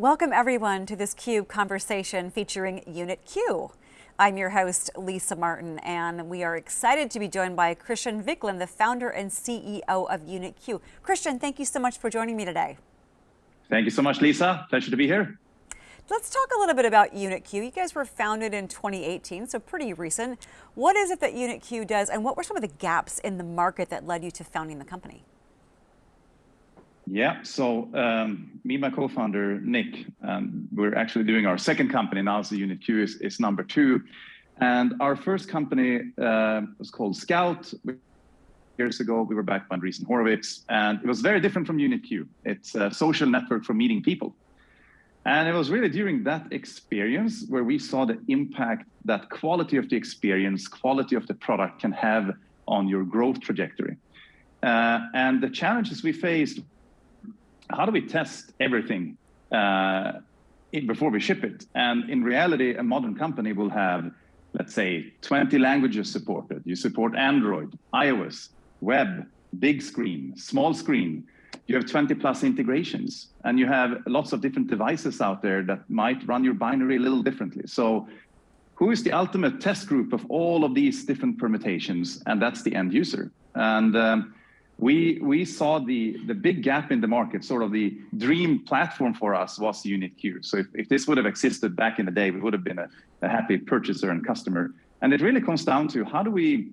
Welcome everyone to this CUBE conversation featuring Unit Q. I'm your host, Lisa Martin, and we are excited to be joined by Christian Wiklund, the founder and CEO of Unit Q. Christian, thank you so much for joining me today. Thank you so much, Lisa. Pleasure to be here. Let's talk a little bit about Unit Q. You guys were founded in 2018, so pretty recent. What is it that Unit Q does, and what were some of the gaps in the market that led you to founding the company? Yeah, so um, me my co-founder, Nick, um, we're actually doing our second company now, so Unit Q is, is number two. And our first company uh, was called Skout. Years ago, we were backed by Andreessen Horowitz, and it was very different from Unit Q. It's a social network for meeting people. And it was really during that experience where we saw the impact that quality of the experience, quality of the product can have on your growth trajectory. Uh, and the challenges we faced how do we test everything uh, before we ship it? And in reality, a modern company will have, let's say, 20 languages supported. You support Android, iOS, web, big screen, small screen. You have 20 plus integrations and you have lots of different devices out there that might run your binary a little differently. So who is the ultimate test group of all of these different permutations? And that's the end user. And um, we we saw the the big gap in the market sort of the dream platform for us was unit q. So if, if this would have existed back in the day we would have been a, a happy purchaser and customer. And it really comes down to how do we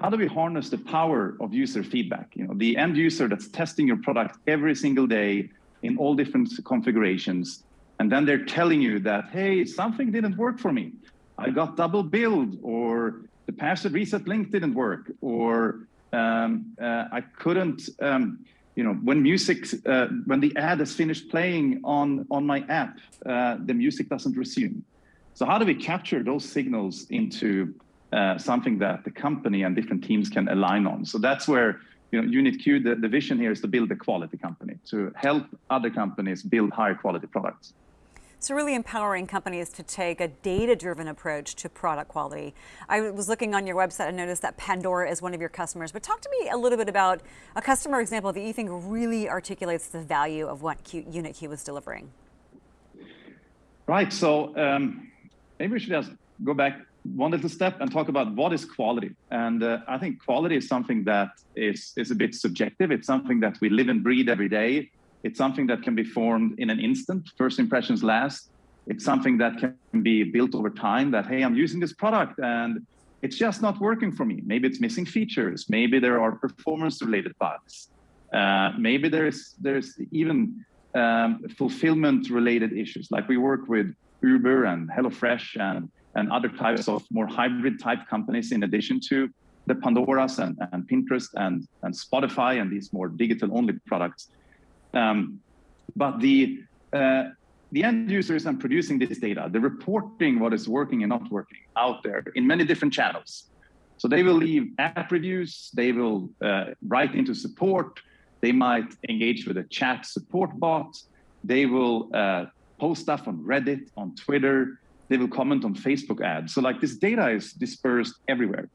how do we harness the power of user feedback? You know the end user that's testing your product every single day in all different configurations and then they're telling you that hey something didn't work for me. I got double billed or the password reset link didn't work or um, uh, I couldn't, um, you know, when music, uh, when the ad is finished playing on, on my app, uh, the music doesn't resume. So how do we capture those signals into uh, something that the company and different teams can align on? So that's where, you know, Unit Q, the, the vision here is to build a quality company, to help other companies build higher quality products. So really empowering companies to take a data-driven approach to product quality. I was looking on your website and noticed that Pandora is one of your customers, but talk to me a little bit about a customer example that you think really articulates the value of what Unit Q was delivering. Right, so um, maybe we should just go back one little step and talk about what is quality. And uh, I think quality is something that is, is a bit subjective. It's something that we live and breathe every day. It's something that can be formed in an instant, first impressions last. It's something that can be built over time that, hey, I'm using this product and it's just not working for me. Maybe it's missing features. Maybe there are performance related bugs. Uh, maybe there's, there's even um, fulfillment related issues. Like we work with Uber and HelloFresh and, and other types of more hybrid type companies in addition to the Pandoras and, and Pinterest and, and Spotify and these more digital only products. Um, but the uh, the end users are producing this data. They're reporting what is working and not working out there in many different channels. So they will leave app reviews. They will uh, write into support. They might engage with a chat support bot. They will uh, post stuff on Reddit, on Twitter. They will comment on Facebook ads. So like this data is dispersed everywhere.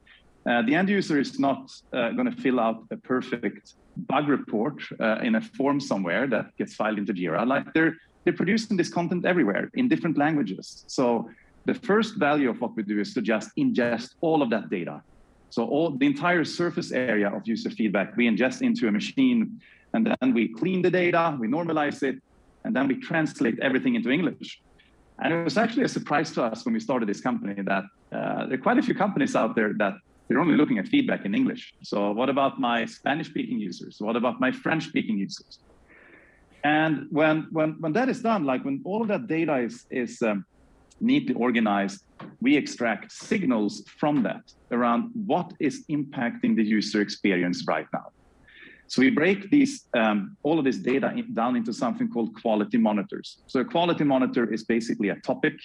Uh, the end user is not uh, going to fill out a perfect bug report uh, in a form somewhere that gets filed into Jira. Like they're they're producing this content everywhere in different languages. So the first value of what we do is to just ingest all of that data. So all the entire surface area of user feedback we ingest into a machine, and then we clean the data, we normalize it, and then we translate everything into English. And it was actually a surprise to us when we started this company that uh, there are quite a few companies out there that they're only looking at feedback in English. So what about my Spanish speaking users? What about my French speaking users? And when, when, when that is done, like when all of that data is, is um, neatly organized, we extract signals from that around what is impacting the user experience right now. So we break these, um, all of this data in, down into something called quality monitors. So a quality monitor is basically a topic,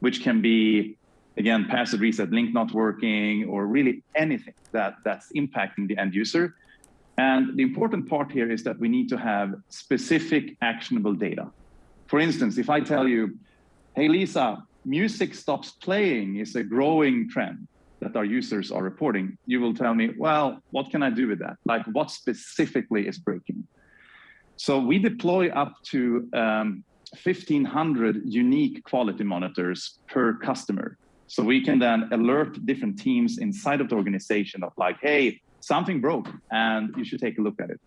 which can be again, password reset, link not working, or really anything that, that's impacting the end user. And the important part here is that we need to have specific actionable data. For instance, if I tell you, hey, Lisa, music stops playing is a growing trend that our users are reporting, you will tell me, well, what can I do with that? Like what specifically is breaking? So we deploy up to um, 1,500 unique quality monitors per customer. So we can then alert different teams inside of the organization of like, hey, something broke and you should take a look at it.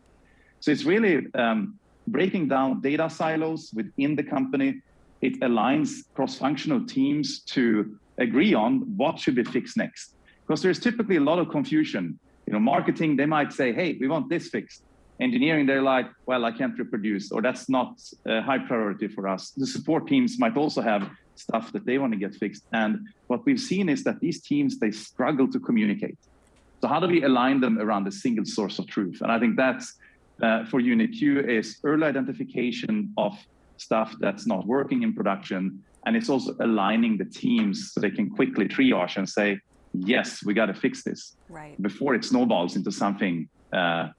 So it's really um, breaking down data silos within the company. It aligns cross-functional teams to agree on what should be fixed next. Because there's typically a lot of confusion. You know, marketing, they might say, hey, we want this fixed. Engineering, they're like, well, I can't reproduce, or that's not a high priority for us. The support teams might also have stuff that they want to get fixed. And what we've seen is that these teams, they struggle to communicate. So how do we align them around a single source of truth? And I think that's uh, for Unit Q is early identification of stuff that's not working in production. And it's also aligning the teams so they can quickly triage and say, yes, we got to fix this right. before it snowballs into something. Uh,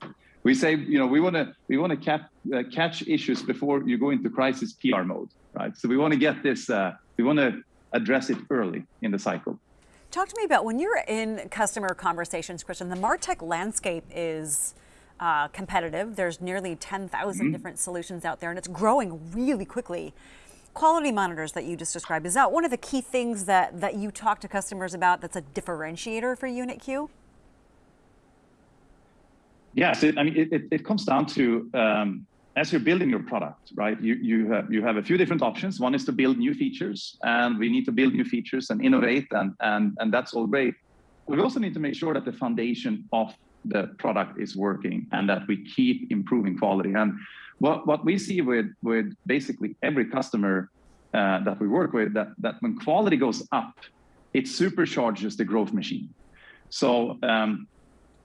we say, you know, we want to we want to cap, uh, catch issues before you go into crisis PR mode, right? So we want to get this, uh, we want to address it early in the cycle. Talk to me about when you're in customer conversations, Christian, the MarTech landscape is uh, competitive. There's nearly 10,000 mm -hmm. different solutions out there and it's growing really quickly. Quality monitors that you just described, is that one of the key things that, that you talk to customers about that's a differentiator for UnitQ? Yes, it, I mean, it, it, comes down to um, as you're building your product, right? You you have you have a few different options. One is to build new features, and we need to build new features and innovate, and and and that's all great. We also need to make sure that the foundation of the product is working and that we keep improving quality. And what, what we see with, with basically every customer uh, that we work with, that, that when quality goes up, it supercharges the growth machine. So um,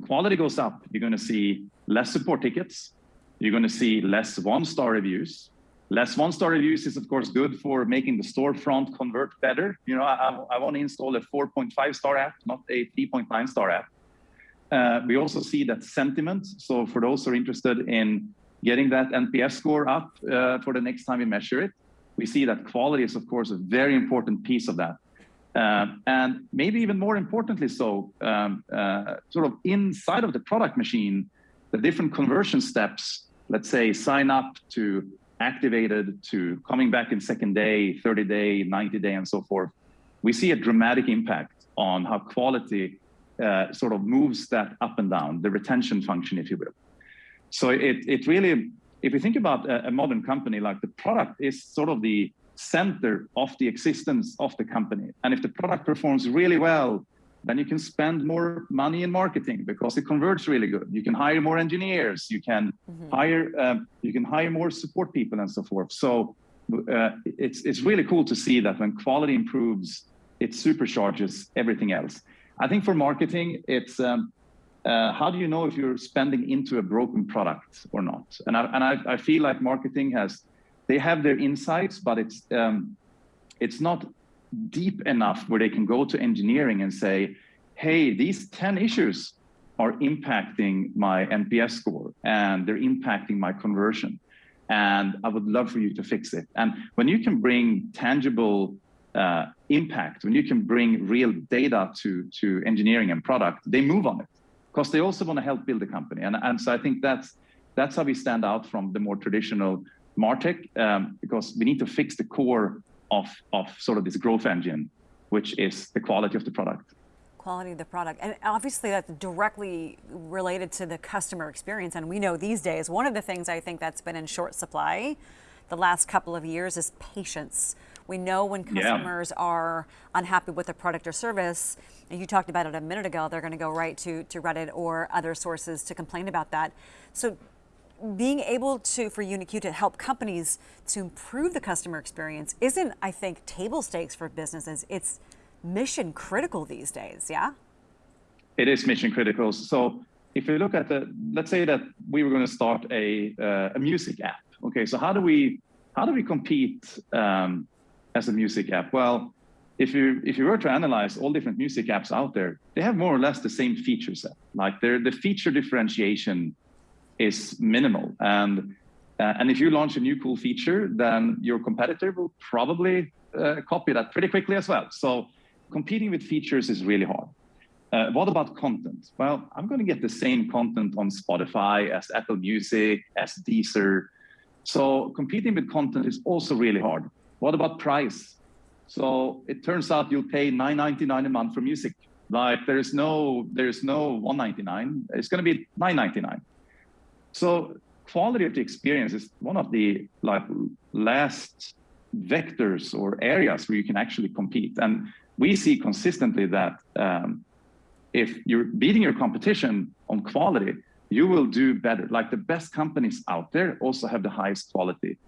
quality goes up, you're going to see less support tickets, you're going to see less one-star reviews. Less one-star reviews is, of course, good for making the storefront convert better. You know, I, I want to install a 4.5 star app, not a 3.9 star app. Uh, we also see that sentiment. So for those who are interested in getting that NPS score up uh, for the next time we measure it, we see that quality is, of course, a very important piece of that. Uh, and maybe even more importantly so, um, uh, sort of inside of the product machine, the different conversion steps, let's say sign up to activated to coming back in second day, 30 day, 90 day, and so forth, we see a dramatic impact on how quality uh, sort of moves that up and down, the retention function, if you will. So it, it really, if you think about a, a modern company, like the product is sort of the center of the existence of the company. And if the product performs really well, then you can spend more money in marketing because it converts really good. You can hire more engineers, you can mm -hmm. hire um, you can hire more support people and so forth. So uh, it's it's really cool to see that when quality improves, it supercharges everything else. I think for marketing, it's um, uh, how do you know if you're spending into a broken product or not? And I, and I, I feel like marketing has, they have their insights, but it's um, it's not deep enough where they can go to engineering and say, hey, these 10 issues are impacting my NPS score and they're impacting my conversion. And I would love for you to fix it. And when you can bring tangible uh, impact, when you can bring real data to, to engineering and product, they move on it because they also want to help build a company. And, and so I think that's, that's how we stand out from the more traditional MarTech um, because we need to fix the core of, of sort of this growth engine, which is the quality of the product quality of the product. And obviously that's directly related to the customer experience. And we know these days, one of the things I think that's been in short supply the last couple of years is patience. We know when customers yeah. are unhappy with a product or service, and you talked about it a minute ago, they're going to go right to, to Reddit or other sources to complain about that. So being able to, for Unit Q to help companies to improve the customer experience isn't, I think, table stakes for businesses. It's mission critical these days, yeah? It is mission critical. So if you look at the, let's say that we were going to start a, uh, a music app. Okay, so how do we, how do we compete um, as a music app? Well, if you if you were to analyze all different music apps out there, they have more or less the same feature set. Like the feature differentiation is minimal, and uh, and if you launch a new cool feature, then your competitor will probably uh, copy that pretty quickly as well. So competing with features is really hard. Uh, what about content? Well, I'm going to get the same content on Spotify as Apple Music, as Deezer, So competing with content is also really hard. What about price? So it turns out you'll pay 9.99 a month for music. Like there is no there is no 1.99. It's going to be 9.99. So quality of the experience is one of the like last vectors or areas where you can actually compete. And we see consistently that um, if you're beating your competition on quality, you will do better. Like the best companies out there also have the highest quality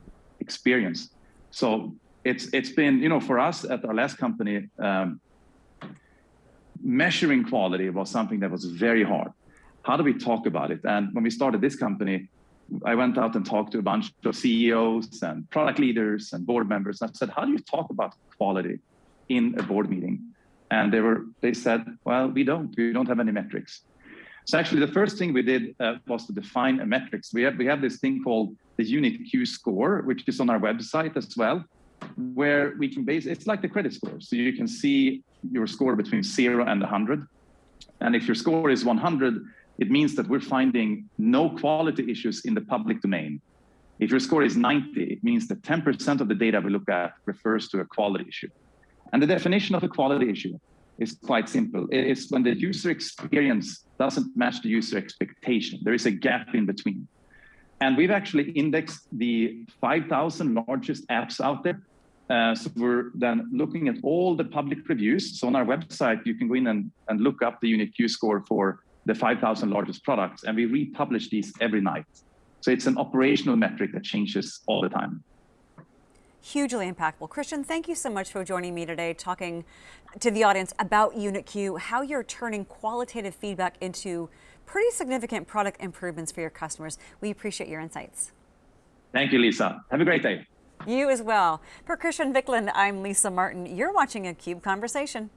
experience. So it's it's been you know for us at our last company, um, measuring quality was something that was very hard. How do we talk about it? And when we started this company, I went out and talked to a bunch of CEOs and product leaders and board members. And I said, how do you talk about quality in a board meeting? And they were they said, well, we don't. We don't have any metrics. So actually, the first thing we did uh, was to define a metrics. We have we have this thing called the unit Q score, which is on our website as well, where we can base it's like the credit score. So you can see your score between zero and 100. And if your score is 100, it means that we're finding no quality issues in the public domain. If your score is 90, it means that 10% of the data we look at refers to a quality issue. And the definition of a quality issue is quite simple. It's when the user experience doesn't match the user expectation. There is a gap in between. And we've actually indexed the 5,000 largest apps out there. Uh, so we're then looking at all the public reviews. So on our website, you can go in and, and look up the Unit Q score for the 5,000 largest products, and we republish these every night. So it's an operational metric that changes all the time. Hugely impactful. Christian, thank you so much for joining me today, talking to the audience about UnitQ, how you're turning qualitative feedback into pretty significant product improvements for your customers. We appreciate your insights. Thank you, Lisa. Have a great day. You as well. For Christian Wiklund, I'm Lisa Martin. You're watching a CUBE Conversation.